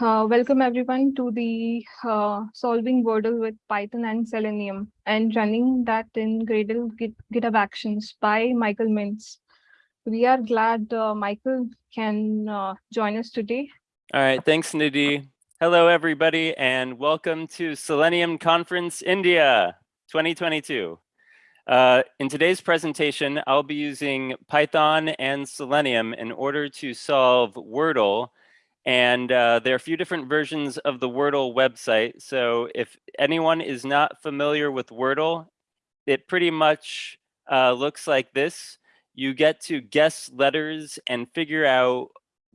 Uh, welcome everyone to the uh, solving Wordle with Python and Selenium and running that in Gradle Git, GitHub Actions by Michael Mintz. We are glad uh, Michael can uh, join us today. All right, thanks Nidhi. Hello everybody and welcome to Selenium Conference India 2022. Uh, in today's presentation, I'll be using Python and Selenium in order to solve Wordle and uh, there are a few different versions of the Wordle website. So if anyone is not familiar with Wordle, it pretty much uh, looks like this. You get to guess letters and figure out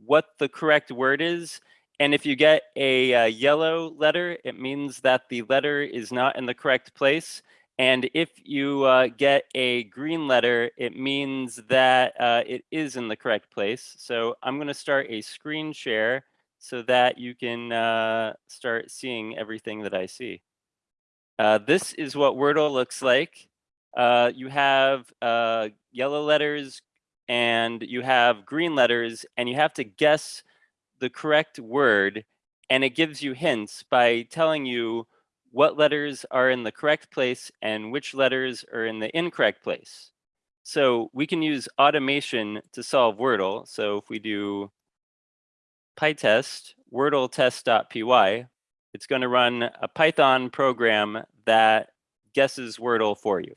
what the correct word is. And if you get a, uh, yellow letter, it means that the letter is not in the correct place. And if you uh, get a green letter, it means that uh, it is in the correct place. So I'm going to start a screen share so that you can uh, start seeing everything that I see. Uh, this is what Wordle looks like. Uh, you have uh, yellow letters and you have green letters and you have to guess the correct word and it gives you hints by telling you what letters are in the correct place and which letters are in the incorrect place. So we can use automation to solve Wordle. So if we do pytest wordle test.py, it's going to run a Python program that guesses Wordle for you.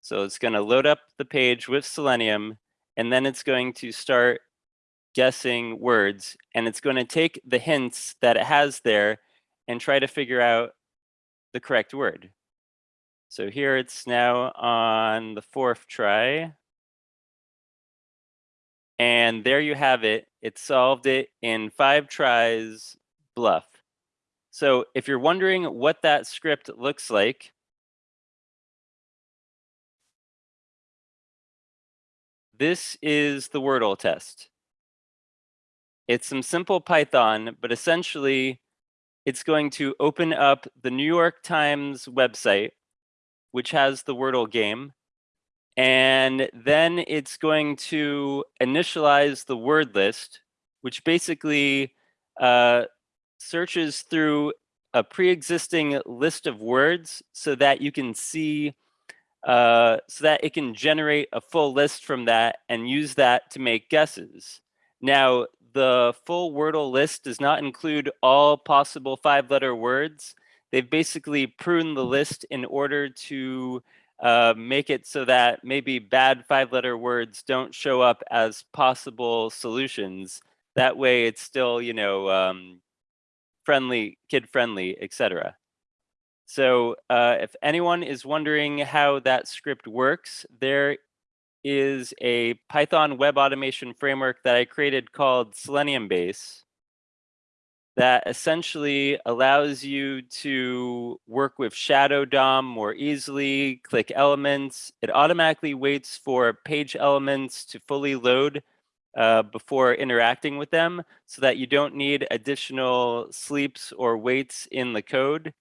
So it's going to load up the page with Selenium, and then it's going to start guessing words and it's going to take the hints that it has there and try to figure out the correct word. So here it's now on the fourth try. And there you have it. It solved it in five tries, bluff. So if you're wondering what that script looks like, this is the Wordle test. It's some simple Python, but essentially it's going to open up the New York Times website, which has the Wordle game. And then it's going to initialize the word list, which basically uh, searches through a pre-existing list of words so that you can see, uh, so that it can generate a full list from that and use that to make guesses. Now, the full Wordle list does not include all possible five letter words. They've basically pruned the list in order to uh, make it so that maybe bad five letter words don't show up as possible solutions. That way it's still, you know, um, friendly, kid friendly, etc. So uh, if anyone is wondering how that script works, there is a Python web automation framework that I created called SeleniumBase that essentially allows you to work with Shadow DOM more easily, click elements. It automatically waits for page elements to fully load uh, before interacting with them so that you don't need additional sleeps or waits in the code.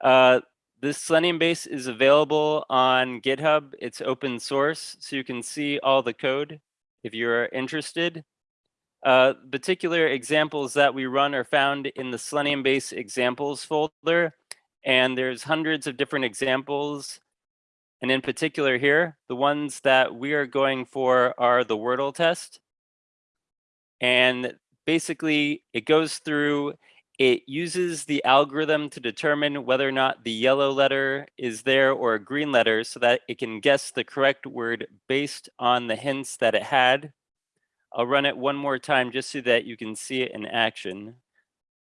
Uh, this SeleniumBase is available on GitHub. It's open source, so you can see all the code if you're interested. Uh, particular examples that we run are found in the SeleniumBase examples folder, and there's hundreds of different examples. And in particular here, the ones that we are going for are the Wordle test. And basically, it goes through it uses the algorithm to determine whether or not the yellow letter is there or a green letter so that it can guess the correct word based on the hints that it had. I'll run it one more time just so that you can see it in action.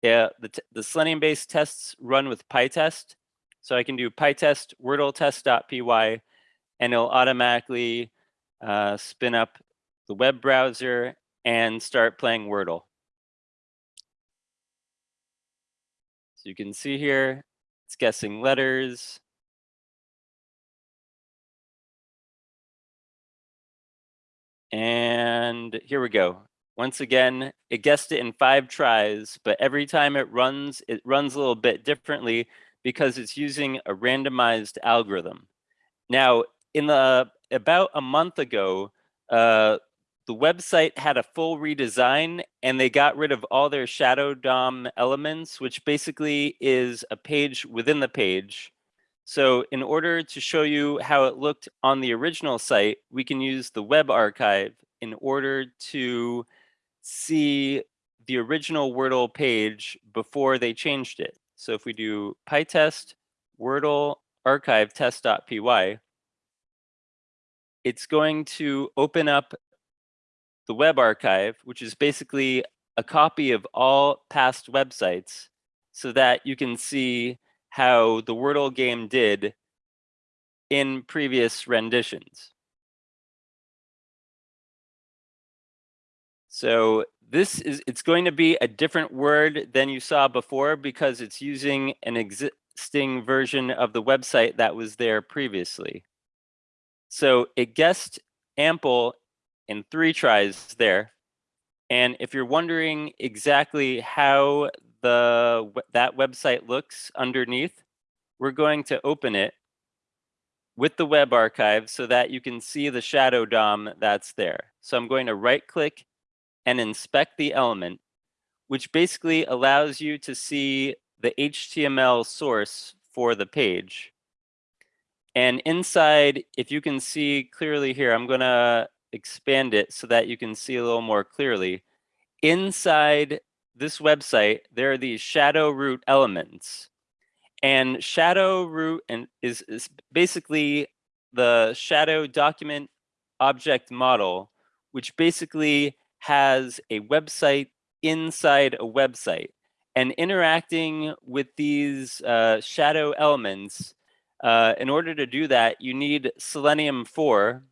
Yeah, the, the SeleniumBase tests run with PyTest. So I can do PyTest wordle test.py and it'll automatically uh, spin up the web browser and start playing Wordle. You can see here, it's guessing letters. And here we go. Once again, it guessed it in five tries, but every time it runs, it runs a little bit differently because it's using a randomized algorithm. Now, in the about a month ago, uh, the website had a full redesign and they got rid of all their shadow DOM elements, which basically is a page within the page. So in order to show you how it looked on the original site, we can use the web archive in order to see the original Wordle page before they changed it. So if we do pytest Wordle archive test.py, it's going to open up the web archive, which is basically a copy of all past websites so that you can see how the Wordle game did in previous renditions. So this is, it's going to be a different word than you saw before because it's using an existing version of the website that was there previously. So it guessed ample in three tries there. And if you're wondering exactly how the that website looks underneath, we're going to open it with the web archive so that you can see the shadow DOM that's there. So I'm going to right click and inspect the element, which basically allows you to see the HTML source for the page. And inside, if you can see clearly here, I'm going to expand it so that you can see a little more clearly. Inside this website, there are these shadow root elements. And shadow root and is, is basically the shadow document object model, which basically has a website inside a website. And interacting with these uh, shadow elements, uh, in order to do that, you need Selenium 4,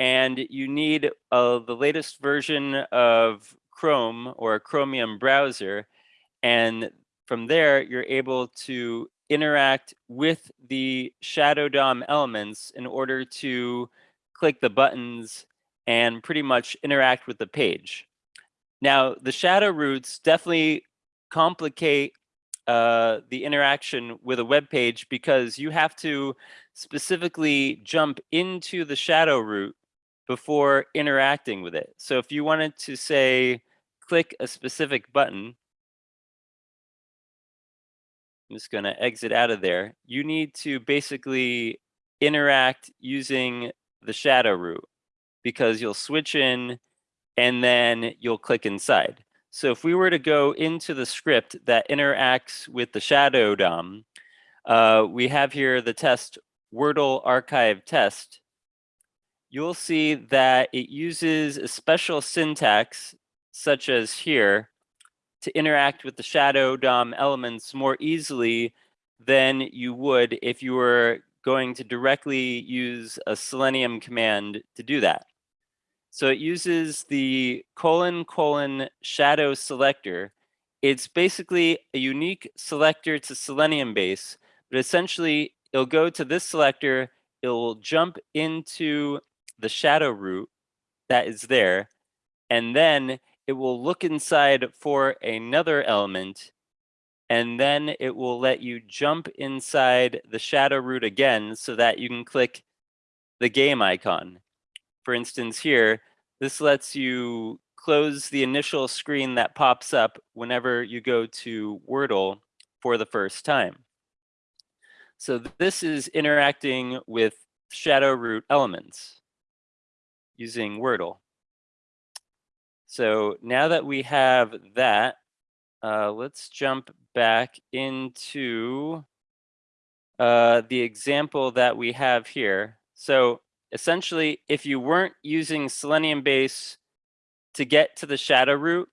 and you need uh, the latest version of Chrome or a Chromium browser. And from there, you're able to interact with the Shadow DOM elements in order to click the buttons and pretty much interact with the page. Now, the shadow roots definitely complicate uh, the interaction with a web page because you have to specifically jump into the shadow root before interacting with it. So if you wanted to say, click a specific button, I'm just going to exit out of there. You need to basically interact using the shadow root because you'll switch in and then you'll click inside. So if we were to go into the script that interacts with the shadow DOM, uh, we have here the test Wordle archive test you'll see that it uses a special syntax, such as here, to interact with the shadow DOM elements more easily than you would if you were going to directly use a Selenium command to do that. So it uses the colon colon shadow selector. It's basically a unique selector to SeleniumBase, but essentially it'll go to this selector, it'll jump into the shadow root that is there, and then it will look inside for another element, and then it will let you jump inside the shadow root again so that you can click the game icon. For instance here, this lets you close the initial screen that pops up whenever you go to Wordle for the first time. So this is interacting with shadow root elements using Wordle. So now that we have that, uh, let's jump back into uh, the example that we have here. So essentially, if you weren't using SeleniumBase to get to the shadow root,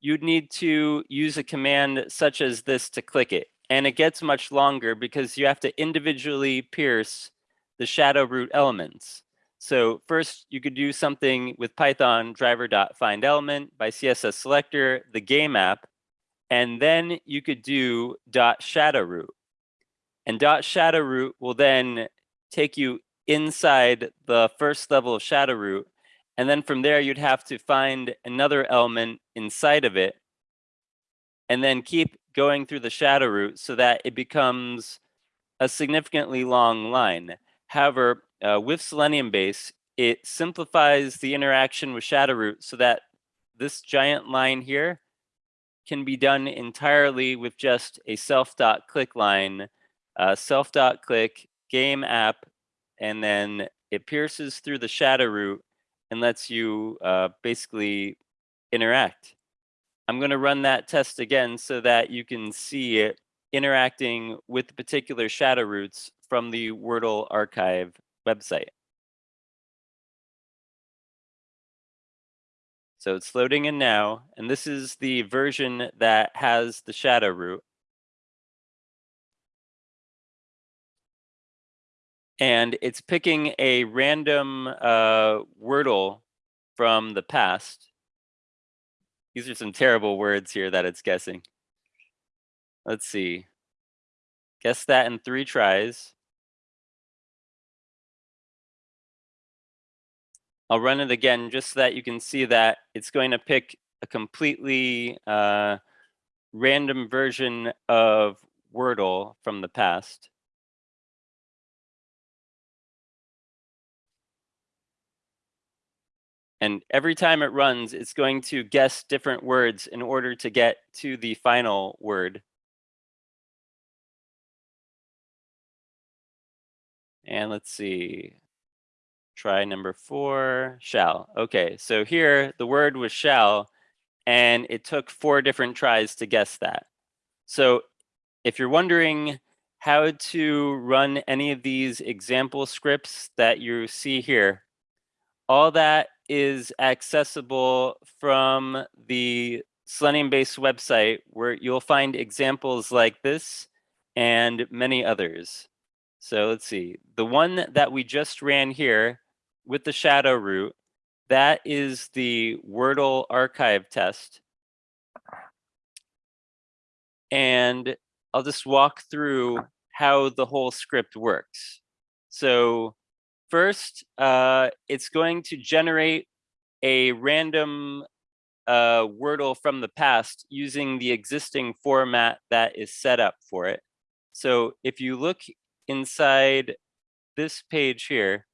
you'd need to use a command such as this to click it. And it gets much longer because you have to individually pierce the shadow root elements. So first you could do something with Python driver.findElement by CSS selector, the game app, and then you could do dot shadow root. And dot shadow root will then take you inside the first level of shadow root. And then from there, you'd have to find another element inside of it and then keep going through the shadow root so that it becomes a significantly long line. However, uh, with SeleniumBase, it simplifies the interaction with Shadowroot so that this giant line here can be done entirely with just a self.click line, uh, self.click game app, and then it pierces through the shadow root and lets you uh, basically interact. I'm going to run that test again so that you can see it interacting with the particular shadow roots from the Wordle archive website. So it's loading in now, and this is the version that has the shadow root. And it's picking a random uh, Wordle from the past. These are some terrible words here that it's guessing. Let's see. Guess that in three tries. I'll run it again just so that you can see that it's going to pick a completely uh, random version of Wordle from the past. And every time it runs, it's going to guess different words in order to get to the final word. And let's see, try number four, shall. Okay, so here the word was shall, and it took four different tries to guess that. So if you're wondering how to run any of these example scripts that you see here, all that is accessible from the SeleniumBase website where you'll find examples like this and many others. So let's see, the one that we just ran here with the shadow root, that is the Wordle archive test. And I'll just walk through how the whole script works. So first, uh, it's going to generate a random uh, Wordle from the past using the existing format that is set up for it. So if you look inside this page here,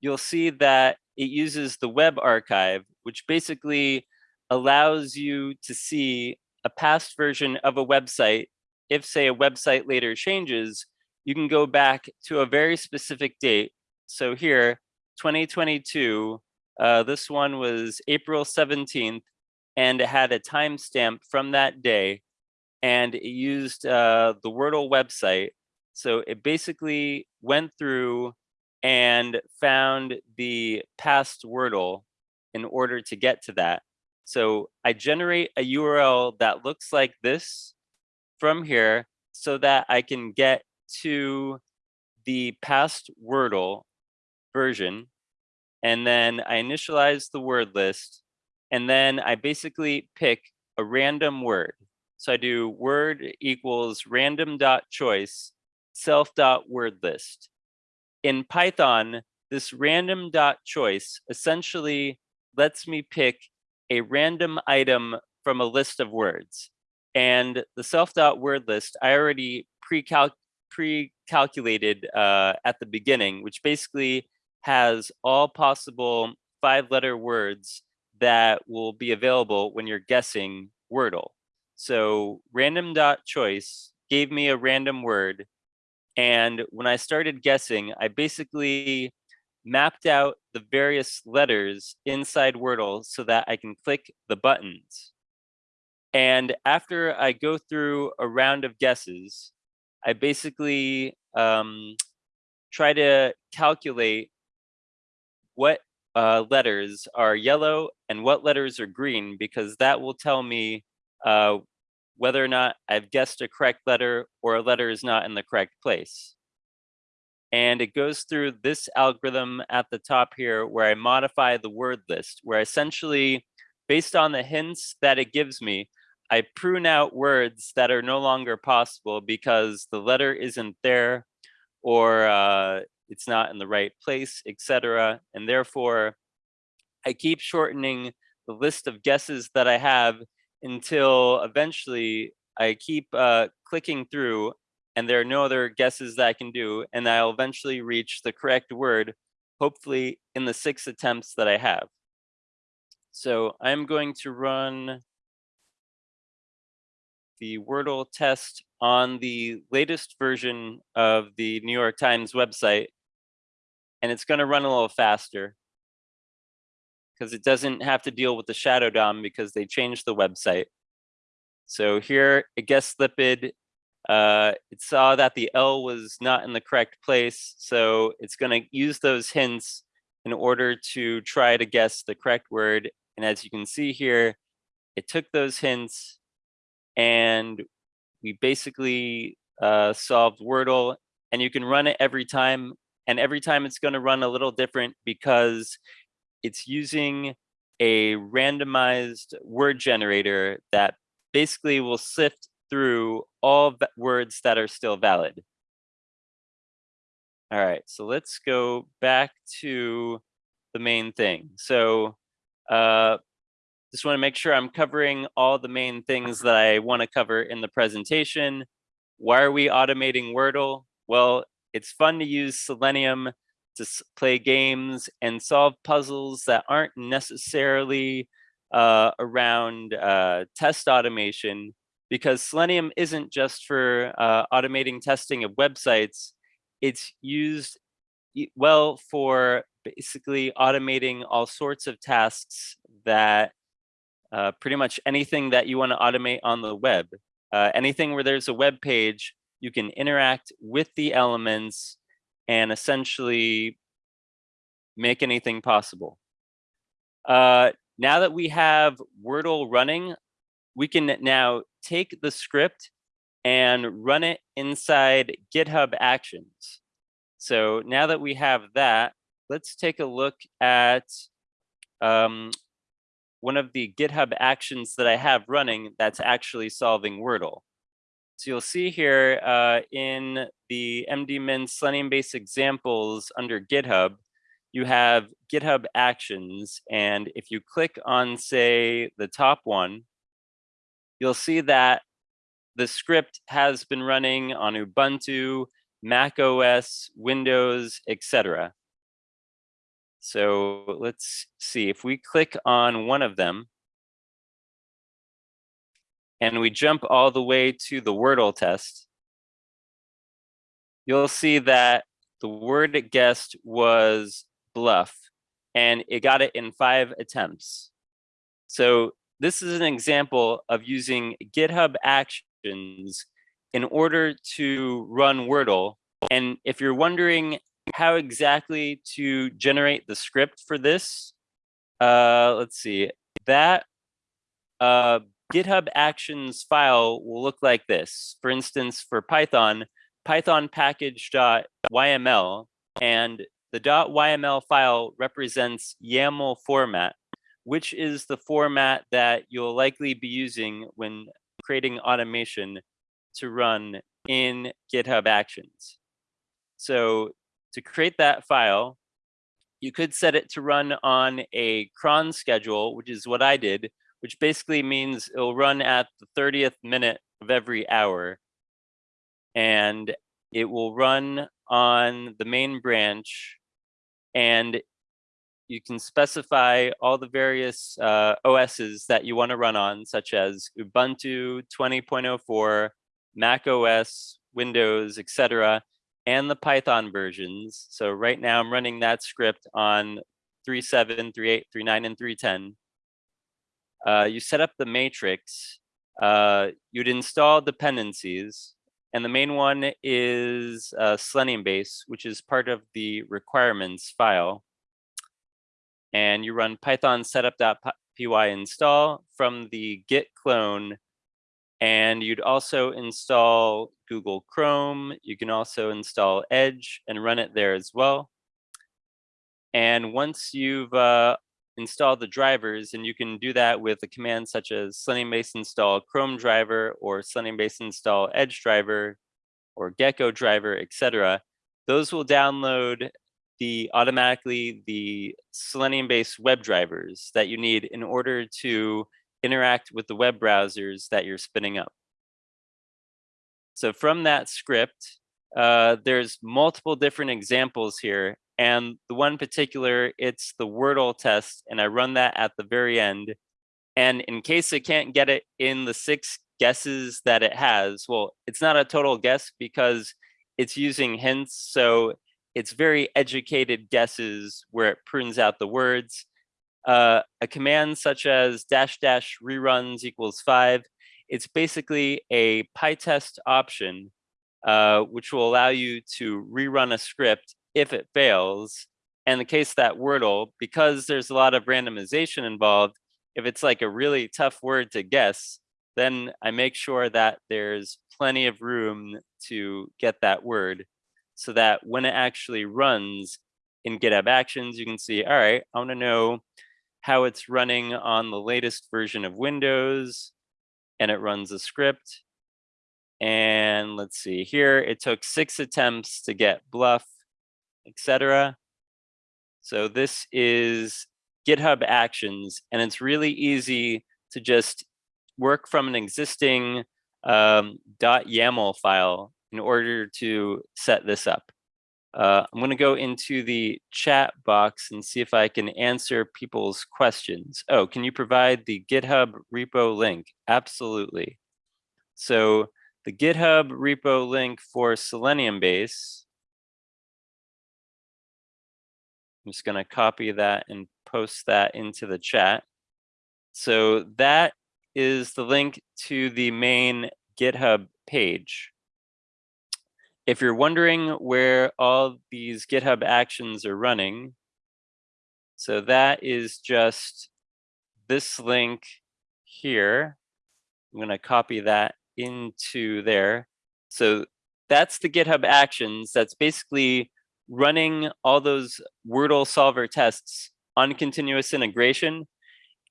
you'll see that it uses the web archive, which basically allows you to see a past version of a website. If say a website later changes, you can go back to a very specific date. So here, 2022, uh, this one was April 17th, and it had a timestamp from that day, and it used uh, the Wordle website. So it basically went through and found the past Wordle in order to get to that. So I generate a URL that looks like this from here so that I can get to the past Wordle version. And then I initialize the word list. And then I basically pick a random word. So I do word equals random dot choice self dot word list in Python, this random dot choice essentially lets me pick a random item from a list of words. And the self dot word list, I already pre-calc pre-calculated uh, at the beginning, which basically has all possible five letter words that will be available when you're guessing Wordle. So random dot choice gave me a random word and when I started guessing, I basically mapped out the various letters inside Wordle so that I can click the buttons. And after I go through a round of guesses, I basically um, try to calculate what uh, letters are yellow and what letters are green, because that will tell me uh, whether or not I've guessed a correct letter or a letter is not in the correct place. And it goes through this algorithm at the top here where I modify the word list, where essentially, based on the hints that it gives me, I prune out words that are no longer possible because the letter isn't there or uh, it's not in the right place, etc. And therefore, I keep shortening the list of guesses that I have until eventually I keep uh, clicking through and there are no other guesses that I can do and I'll eventually reach the correct word, hopefully in the six attempts that I have. So I'm going to run the Wordle test on the latest version of the New York Times website. And it's gonna run a little faster because it doesn't have to deal with the shadow DOM because they changed the website. So here it guessed lipid. Uh, it saw that the L was not in the correct place. So it's gonna use those hints in order to try to guess the correct word. And as you can see here, it took those hints and we basically uh, solved Wordle and you can run it every time. And every time it's gonna run a little different because it's using a randomized word generator that basically will sift through all words that are still valid. All right, so let's go back to the main thing. So uh, just want to make sure I'm covering all the main things that I want to cover in the presentation. Why are we automating Wordle? Well, it's fun to use Selenium to play games and solve puzzles that aren't necessarily uh, around uh, test automation because Selenium isn't just for uh, automating testing of websites. It's used well for basically automating all sorts of tasks that uh, pretty much anything that you want to automate on the web. Uh, anything where there's a web page, you can interact with the elements and essentially make anything possible. Uh, now that we have Wordle running, we can now take the script and run it inside GitHub Actions. So now that we have that, let's take a look at um, one of the GitHub actions that I have running that's actually solving Wordle. So you'll see here uh, in the mdmintz Selenium based examples under GitHub, you have GitHub actions. And if you click on, say, the top one, you'll see that the script has been running on Ubuntu, Mac OS, Windows, etc. So let's see if we click on one of them and we jump all the way to the Wordle test, you'll see that the word it guessed was bluff and it got it in five attempts. So this is an example of using GitHub Actions in order to run Wordle. And if you're wondering how exactly to generate the script for this, uh, let's see, that uh, GitHub Actions file will look like this. For instance, for Python, Python package.yml, and the .yml file represents YAML format, which is the format that you'll likely be using when creating automation to run in GitHub Actions. So to create that file, you could set it to run on a cron schedule, which is what I did, which basically means it'll run at the 30th minute of every hour. And it will run on the main branch and you can specify all the various uh, OSs that you want to run on, such as Ubuntu 20.04, Mac OS, Windows, etc and the Python versions. So right now I'm running that script on 3.7, 3.8, 3.9, and 3.10. Uh, you set up the matrix. Uh, you'd install dependencies. And the main one is uh, SeleniumBase, which is part of the requirements file. And you run python setup.py install from the git clone and you'd also install Google Chrome. You can also install Edge and run it there as well. And once you've uh, installed the drivers, and you can do that with a command such as SeleniumBase install Chrome driver or SeleniumBase install Edge driver or Gecko driver, etc. Those will download the automatically the Selenium based web drivers that you need in order to interact with the web browsers that you're spinning up. So from that script, uh, there's multiple different examples here, And the one particular, it's the Wordle test, and I run that at the very end. And in case it can't get it in the six guesses that it has, well, it's not a total guess because it's using hints. So it's very educated guesses where it prunes out the words. Uh, a command such as dash dash reruns equals five, it's basically a PyTest option, uh, which will allow you to rerun a script if it fails. And the case that Wordle, because there's a lot of randomization involved, if it's like a really tough word to guess, then I make sure that there's plenty of room to get that word so that when it actually runs in GitHub Actions, you can see, all right, I want to know how it's running on the latest version of Windows, and it runs a script. And let's see here, it took six attempts to get bluff, etc. So this is GitHub Actions, and it's really easy to just work from an existing um, .yaml file in order to set this up. Uh, I'm going to go into the chat box and see if I can answer people's questions. Oh, can you provide the GitHub repo link? Absolutely. So the GitHub repo link for SeleniumBase, I'm just going to copy that and post that into the chat. So that is the link to the main GitHub page. If you're wondering where all these GitHub actions are running, so that is just this link here. I'm going to copy that into there. So that's the GitHub actions. That's basically running all those Wordle solver tests on continuous integration.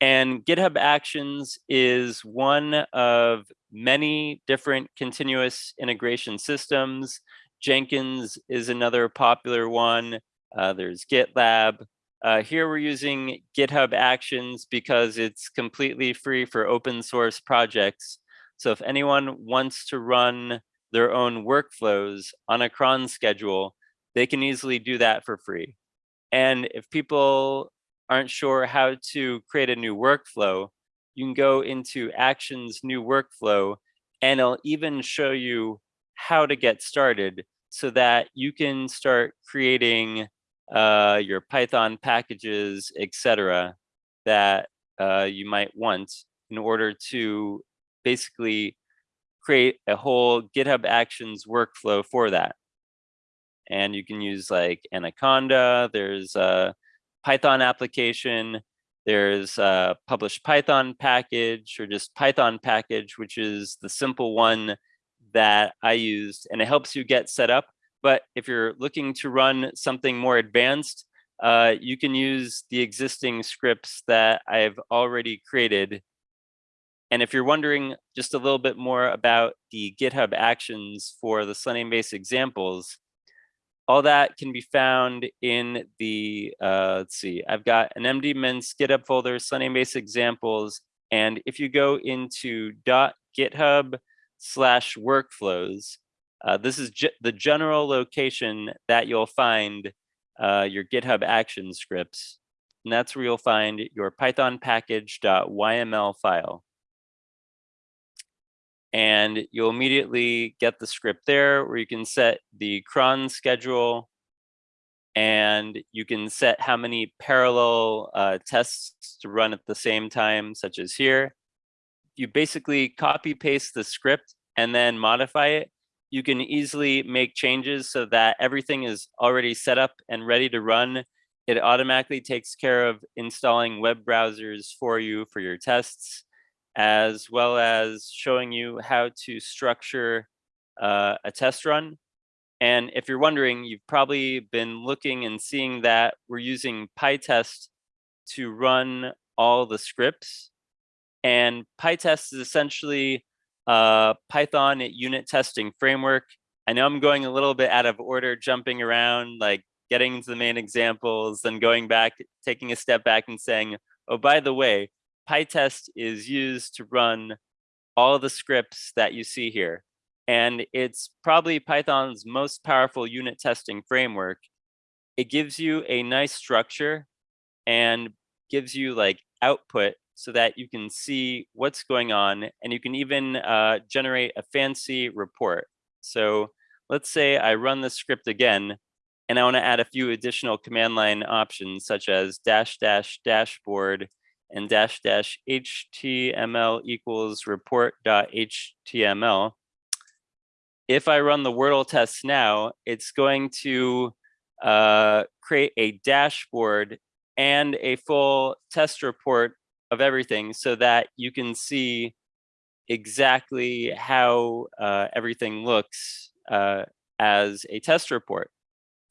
And GitHub Actions is one of many different continuous integration systems. Jenkins is another popular one. Uh, there's GitLab. Uh, here we're using GitHub Actions because it's completely free for open source projects. So if anyone wants to run their own workflows on a cron schedule, they can easily do that for free. And if people aren't sure how to create a new workflow, you can go into Actions New Workflow, and it'll even show you how to get started so that you can start creating uh, your Python packages, etc., that uh, you might want in order to basically create a whole GitHub Actions workflow for that. And you can use like Anaconda, there's a Python application, there's a published Python package or just Python package, which is the simple one that I used and it helps you get set up. But if you're looking to run something more advanced, uh, you can use the existing scripts that I've already created. And if you're wondering just a little bit more about the GitHub actions for the SeleniumBase examples, all that can be found in the, uh, let's see, I've got an mdmintz GitHub folder, SeleniumBase examples. And if you go into .github slash workflows, uh, this is the general location that you'll find uh, your GitHub action scripts. And that's where you'll find your python package.yml file and you'll immediately get the script there where you can set the cron schedule and you can set how many parallel uh, tests to run at the same time, such as here. You basically copy paste the script and then modify it. You can easily make changes so that everything is already set up and ready to run. It automatically takes care of installing web browsers for you for your tests as well as showing you how to structure uh, a test run. And if you're wondering, you've probably been looking and seeing that we're using PyTest to run all the scripts. And PyTest is essentially a Python unit testing framework. I know I'm going a little bit out of order, jumping around, like getting into the main examples, then going back, taking a step back and saying, oh, by the way, PyTest is used to run all the scripts that you see here. And it's probably Python's most powerful unit testing framework. it gives you a nice structure and gives you like output so that you can see what's going on and you can even uh, generate a fancy report. So let's say I run the script again and I want to add a few additional command line options such as dash dash dashboard and dash dash HTML equals report dot HTML. If I run the Wordle test now, it's going to uh, create a dashboard and a full test report of everything so that you can see exactly how uh, everything looks uh, as a test report.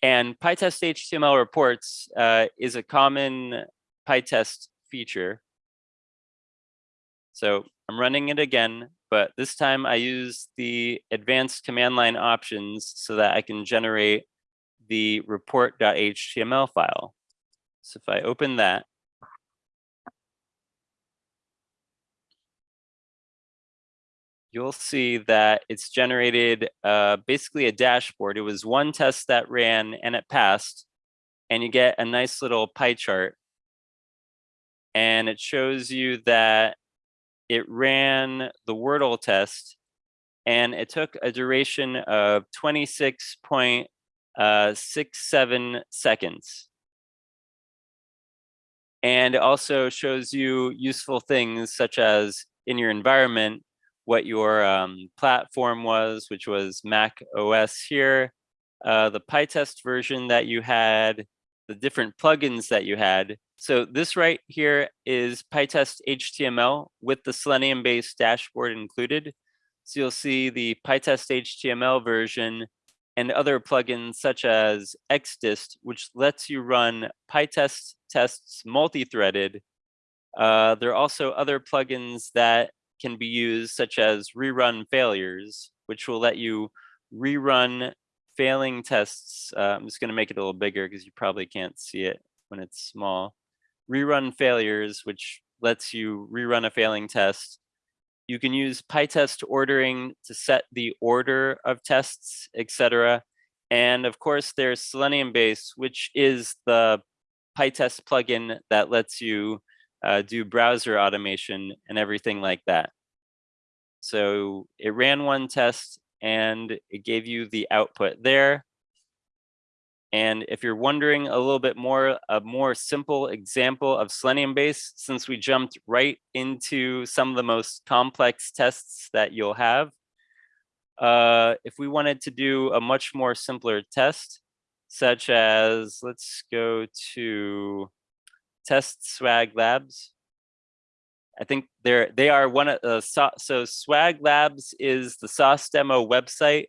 And PyTest HTML reports uh, is a common PyTest feature. So I'm running it again, but this time I use the advanced command line options so that I can generate the report.html file. So if I open that, you'll see that it's generated uh, basically a dashboard. It was one test that ran and it passed, and you get a nice little pie chart. And it shows you that it ran the Wordle test and it took a duration of 26.67 seconds. And it also shows you useful things such as in your environment, what your um, platform was, which was Mac OS here, uh, the PyTest version that you had, the different plugins that you had. So this right here is PyTest HTML with the SeleniumBase dashboard included. So you'll see the PyTest HTML version and other plugins such as XDist, which lets you run PyTest tests multi-threaded. Uh, there are also other plugins that can be used such as rerun failures, which will let you rerun failing tests. Uh, I'm just going to make it a little bigger because you probably can't see it when it's small. Rerun failures, which lets you rerun a failing test. You can use PyTest ordering to set the order of tests, etc. And of course, there's SeleniumBase, which is the PyTest plugin that lets you uh, do browser automation and everything like that. So it ran one test and it gave you the output there. And if you're wondering a little bit more, a more simple example of SeleniumBase, since we jumped right into some of the most complex tests that you'll have, uh, if we wanted to do a much more simpler test, such as, let's go to test swag labs. I think they're they are one of the so, so Swag Labs is the Sauce demo website.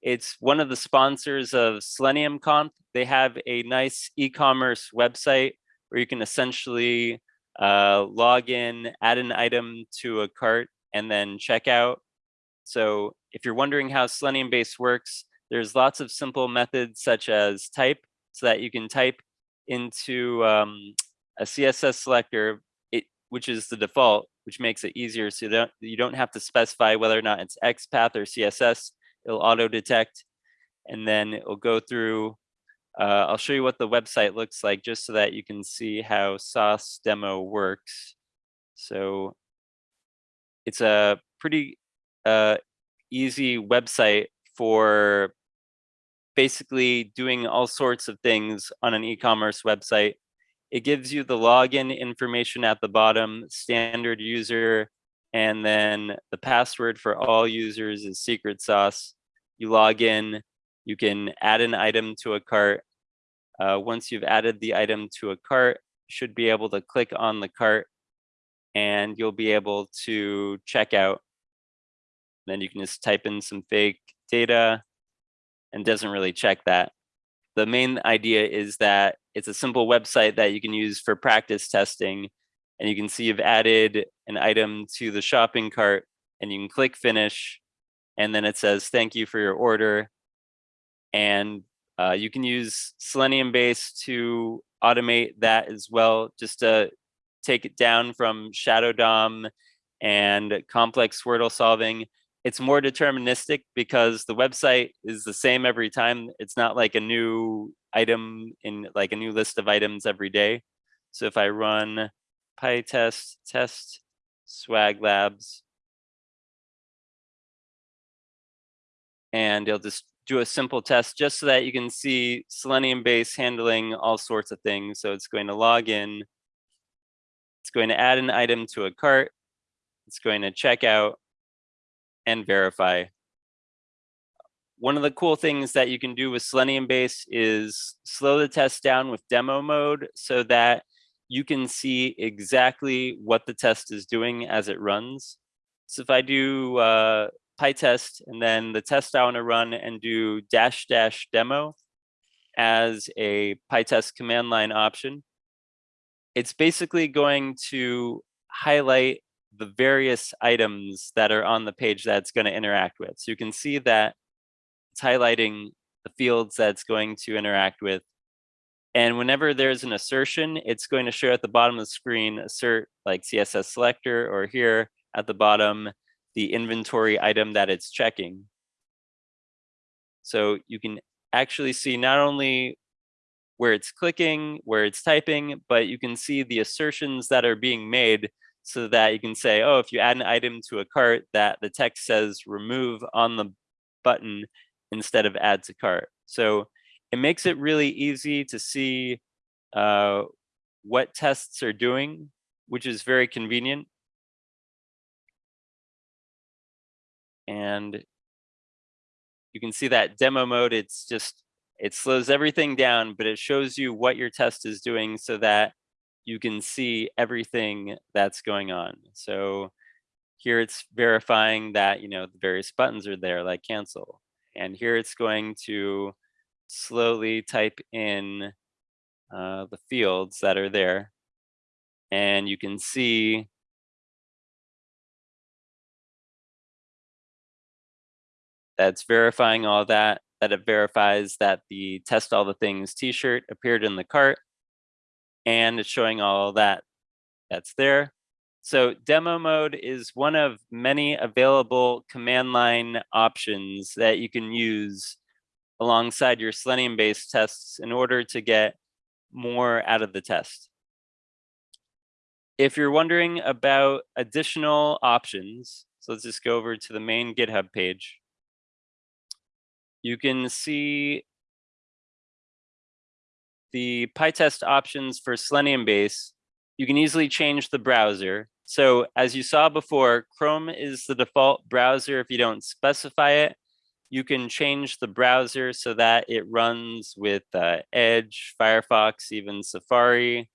It's one of the sponsors of Selenium Conf. They have a nice e-commerce website where you can essentially uh, log in, add an item to a cart, and then check out. So if you're wondering how SeleniumBase works, there's lots of simple methods such as type, so that you can type into um, a CSS selector, which is the default, which makes it easier so you don't, you don't have to specify whether or not it's XPath or CSS. It'll auto detect and then it'll go through. Uh, I'll show you what the website looks like just so that you can see how Sauce demo works. So it's a pretty uh, easy website for basically doing all sorts of things on an e-commerce website. It gives you the login information at the bottom, standard user, and then the password for all users is secret sauce. You log in, you can add an item to a cart. Uh, once you've added the item to a cart, should be able to click on the cart and you'll be able to check out. Then you can just type in some fake data and doesn't really check that. The main idea is that it's a simple website that you can use for practice testing. And you can see you've added an item to the shopping cart and you can click finish. And then it says, thank you for your order. And uh, you can use SeleniumBase to automate that as well, just to take it down from Shadow DOM and complex Wordle solving it's more deterministic because the website is the same every time. It's not like a new item in like a new list of items every day. So if I run PyTest test swag labs, and it'll just do a simple test just so that you can see SeleniumBase handling all sorts of things. So it's going to log in. It's going to add an item to a cart. It's going to check out and verify. One of the cool things that you can do with SeleniumBase is slow the test down with demo mode so that you can see exactly what the test is doing as it runs. So if I do uh, PyTest and then the test I want to run and do dash dash demo as a PyTest command line option, it's basically going to highlight the various items that are on the page that it's going to interact with. So you can see that it's highlighting the fields that it's going to interact with. And whenever there's an assertion, it's going to show at the bottom of the screen, assert like CSS selector, or here at the bottom, the inventory item that it's checking. So you can actually see not only where it's clicking, where it's typing, but you can see the assertions that are being made so that you can say, oh, if you add an item to a cart that the text says remove on the button instead of add to cart. So it makes it really easy to see uh, what tests are doing, which is very convenient. And you can see that demo mode, it's just, it slows everything down, but it shows you what your test is doing so that you can see everything that's going on. So here it's verifying that, you know, the various buttons are there like cancel. And here it's going to slowly type in uh, the fields that are there. And you can see that's verifying all that, that it verifies that the test all the things t-shirt appeared in the cart and it's showing all that that's there. So demo mode is one of many available command line options that you can use alongside your SeleniumBase tests in order to get more out of the test. If you're wondering about additional options, so let's just go over to the main GitHub page. You can see the PyTest options for SeleniumBase, you can easily change the browser. So as you saw before, Chrome is the default browser. If you don't specify it, you can change the browser so that it runs with uh, Edge, Firefox, even Safari.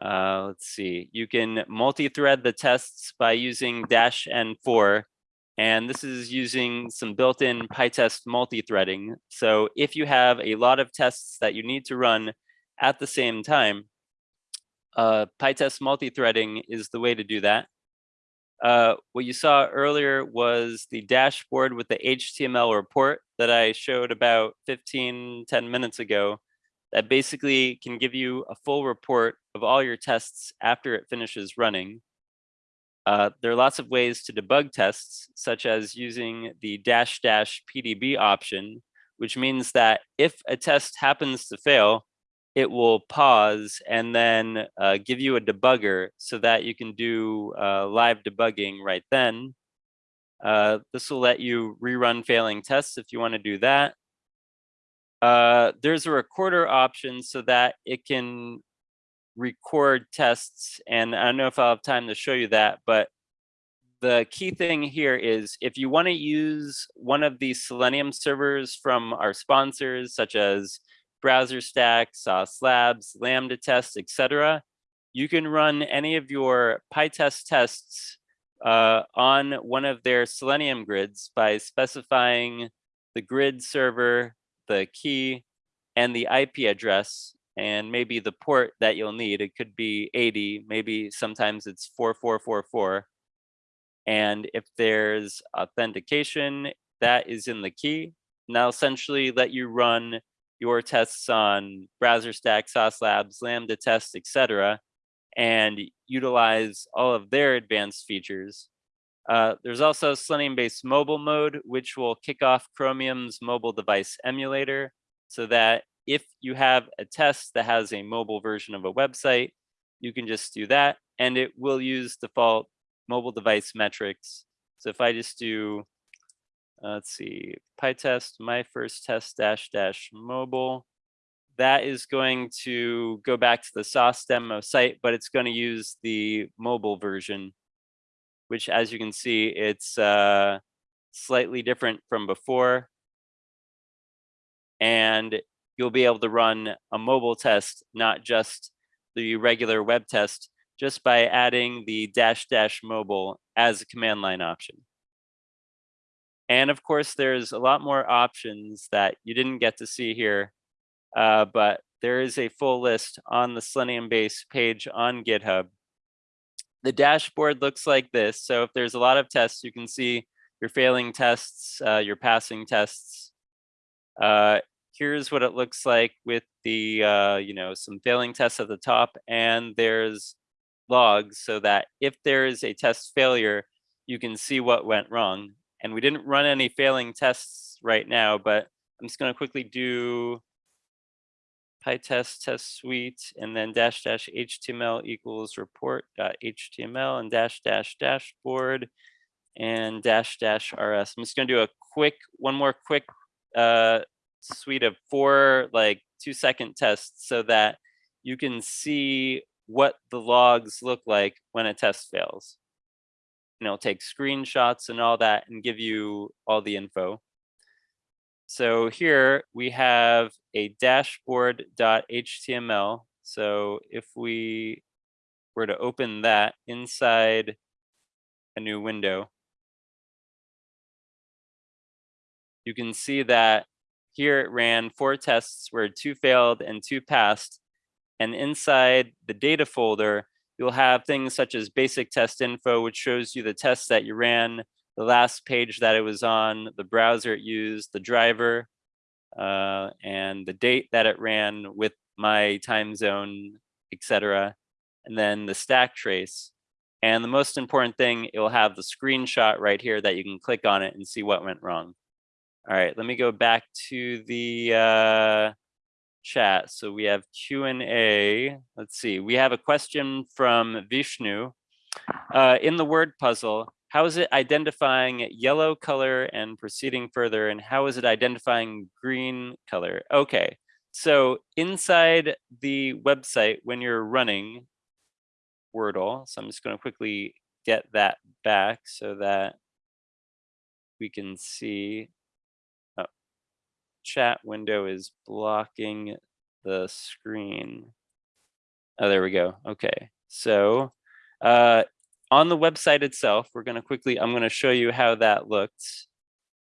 Uh, let's see, you can multi-thread the tests by using dash N4 and this is using some built-in PyTest multi-threading. So if you have a lot of tests that you need to run at the same time, uh, PyTest multi-threading is the way to do that. Uh, what you saw earlier was the dashboard with the HTML report that I showed about 15, 10 minutes ago that basically can give you a full report of all your tests after it finishes running. Uh, there are lots of ways to debug tests, such as using the dash dash PDB option, which means that if a test happens to fail, it will pause and then uh, give you a debugger so that you can do uh, live debugging right then. Uh, this will let you rerun failing tests if you want to do that. Uh, there's a recorder option so that it can record tests. And I don't know if I'll have time to show you that, but the key thing here is if you want to use one of these Selenium servers from our sponsors, such as BrowserStack, Sauce Labs, LambdaTest, etc., you can run any of your PyTest tests uh, on one of their Selenium grids by specifying the grid server, the key, and the IP address and maybe the port that you'll need. It could be 80, maybe sometimes it's 4444. And if there's authentication, that is in the key. Now essentially let you run your tests on BrowserStack, Sauce Labs, LambdaTest, etc., and utilize all of their advanced features. Uh, there's also SeleniumBase mobile mode, which will kick off Chromium's mobile device emulator so that if you have a test that has a mobile version of a website, you can just do that and it will use default mobile device metrics. So if I just do, uh, let's see, PyTest, my first test dash dash mobile, that is going to go back to the sauce demo site, but it's going to use the mobile version, which as you can see, it's uh, slightly different from before. And you'll be able to run a mobile test, not just the regular web test, just by adding the dash dash mobile as a command line option. And of course, there's a lot more options that you didn't get to see here uh, but there is a full list on the SeleniumBase page on GitHub. The dashboard looks like this. So if there's a lot of tests, you can see your failing tests, uh, your passing tests. Uh, here's what it looks like with the, uh, you know, some failing tests at the top and there's logs so that if there is a test failure, you can see what went wrong. And we didn't run any failing tests right now, but I'm just going to quickly do PyTest test suite, and then dash dash HTML equals report dot HTML and dash dash dashboard and dash dash RS. I'm just gonna do a quick, one more quick uh, suite of four like two second tests so that you can see what the logs look like when a test fails. And it'll take screenshots and all that and give you all the info. So here we have a dashboard.html. So if we were to open that inside a new window, you can see that here it ran four tests where two failed and two passed. And inside the data folder, you'll have things such as basic test info, which shows you the tests that you ran, the last page that it was on, the browser it used, the driver, uh, and the date that it ran with my time zone, etc. And then the stack trace. And the most important thing, it will have the screenshot right here that you can click on it and see what went wrong. All right, let me go back to the uh, chat. So we have Q&A. Let's see, we have a question from Vishnu. Uh, in the word puzzle, how is it identifying yellow color and proceeding further? And how is it identifying green color? Okay, so inside the website, when you're running Wordle, so I'm just going to quickly get that back so that we can see. Chat window is blocking the screen. Oh, there we go. Okay, so uh, on the website itself, we're going to quickly, I'm going to show you how that looks.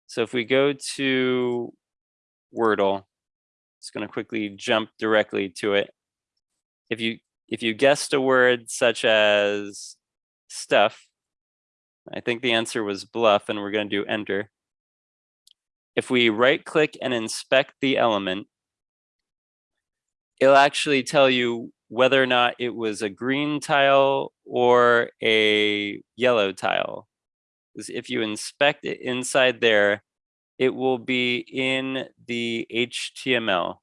So if we go to Wordle, it's going to quickly jump directly to it. If you if you guessed a word such as stuff, I think the answer was bluff, and we're going to do enter. If we right click and inspect the element, it'll actually tell you whether or not it was a green tile or a yellow tile. Because if you inspect it inside there, it will be in the HTML.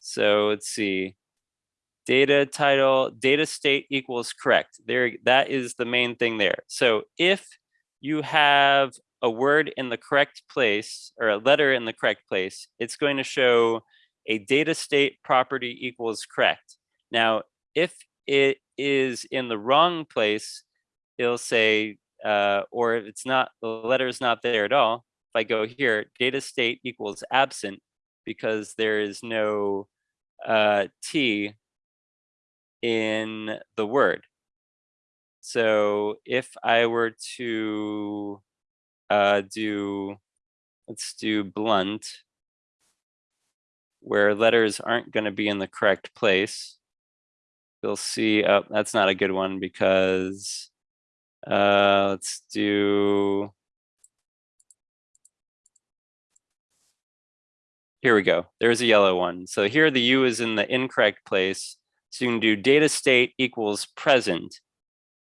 So let's see. Data title, data state equals correct. There, that is the main thing there. So if you have a word in the correct place or a letter in the correct place, it's going to show a data state property equals correct. Now, if it is in the wrong place, it'll say, uh, or if it's not, the letter is not there at all. If I go here, data state equals absent because there is no uh, T in the word. So if I were to uh, do, let's do blunt, where letters aren't going to be in the correct place. You'll see, oh, that's not a good one because uh, let's do, here we go. There's a yellow one. So here the U is in the incorrect place. So you can do data state equals present.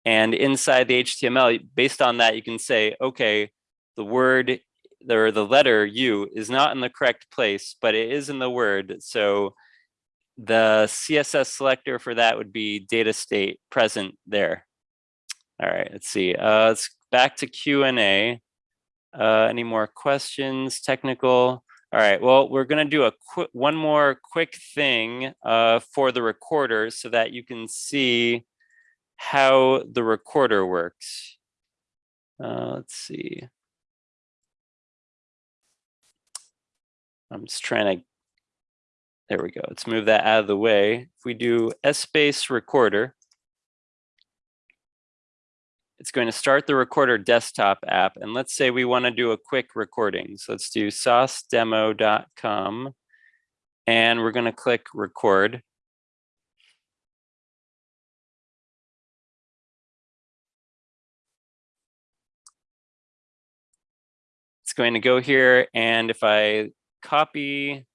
And inside the HTML, based on that, you can say, okay, the word or the letter U is not in the correct place, but it is in the word. So the CSS selector for that would be data state present there. All right, let's see. Uh, let's back to Q&A. Uh, any more questions, technical? All right, well, we're gonna do a quick, one more quick thing uh, for the recorder so that you can see how the recorder works. Uh, let's see. I'm just trying to, there we go. Let's move that out of the way. If we do S space recorder, it's going to start the recorder desktop app. And let's say we want to do a quick recording. So let's do saucedemo.com and we're going to click record. It's going to go here and if I copy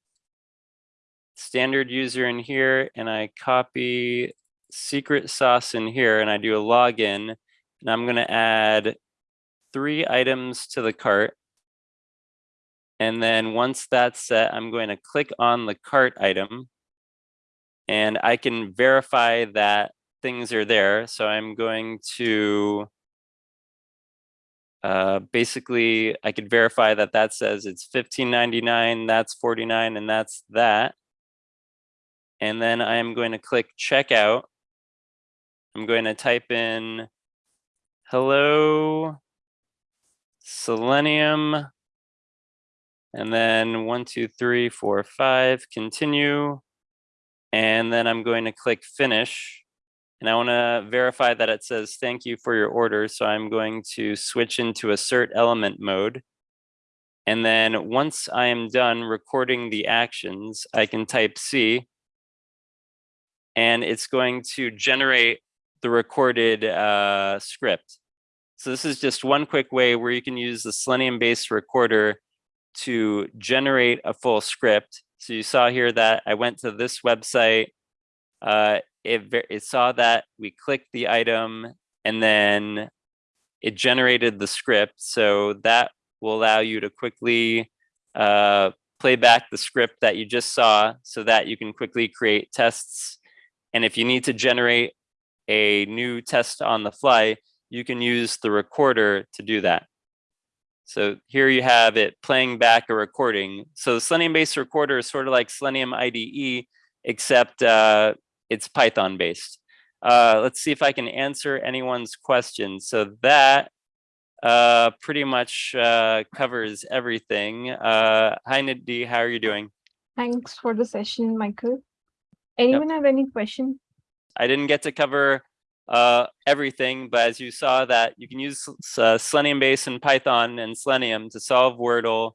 standard user in here and I copy secret sauce in here and I do a login and I'm going to add three items to the cart. And then once that's set, I'm going to click on the cart item and I can verify that things are there. So I'm going to uh, basically, I could verify that that says it's 15.99, that's 49, and that's that. And then I'm going to click checkout. I'm going to type in hello, selenium, and then one, two, three, four, five, continue. And then I'm going to click finish. And I want to verify that it says thank you for your order. So I'm going to switch into assert element mode. And then once I am done recording the actions, I can type C. And it's going to generate the recorded uh, script. So this is just one quick way where you can use the SeleniumBase recorder to generate a full script. So you saw here that I went to this website, uh, it, it saw that we clicked the item and then it generated the script. So that will allow you to quickly uh, play back the script that you just saw so that you can quickly create tests. And if you need to generate a new test on the fly, you can use the recorder to do that. So here you have it playing back a recording. So the SeleniumBase recorder is sort of like Selenium IDE, except uh, it's Python-based. Uh, let's see if I can answer anyone's questions. So that uh, pretty much uh, covers everything. Uh, hi, Nidhi, how are you doing? Thanks for the session, Michael. Anyone yep. have any question? I didn't get to cover uh, everything, but as you saw that you can use uh, SeleniumBase and Python and Selenium to solve Wordle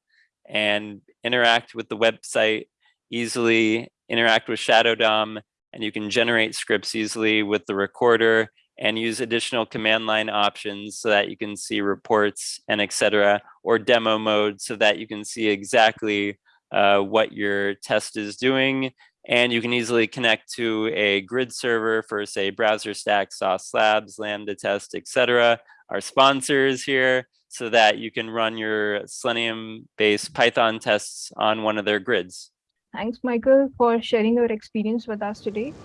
and interact with the website easily, interact with Shadow DOM, and you can generate scripts easily with the recorder and use additional command line options so that you can see reports and etc. or demo mode so that you can see exactly uh, what your test is doing and you can easily connect to a grid server for say BrowserStack, Sauce Labs, LambdaTest, etc. Our sponsors here so that you can run your Selenium based Python tests on one of their grids. Thanks, Michael, for sharing your experience with us today.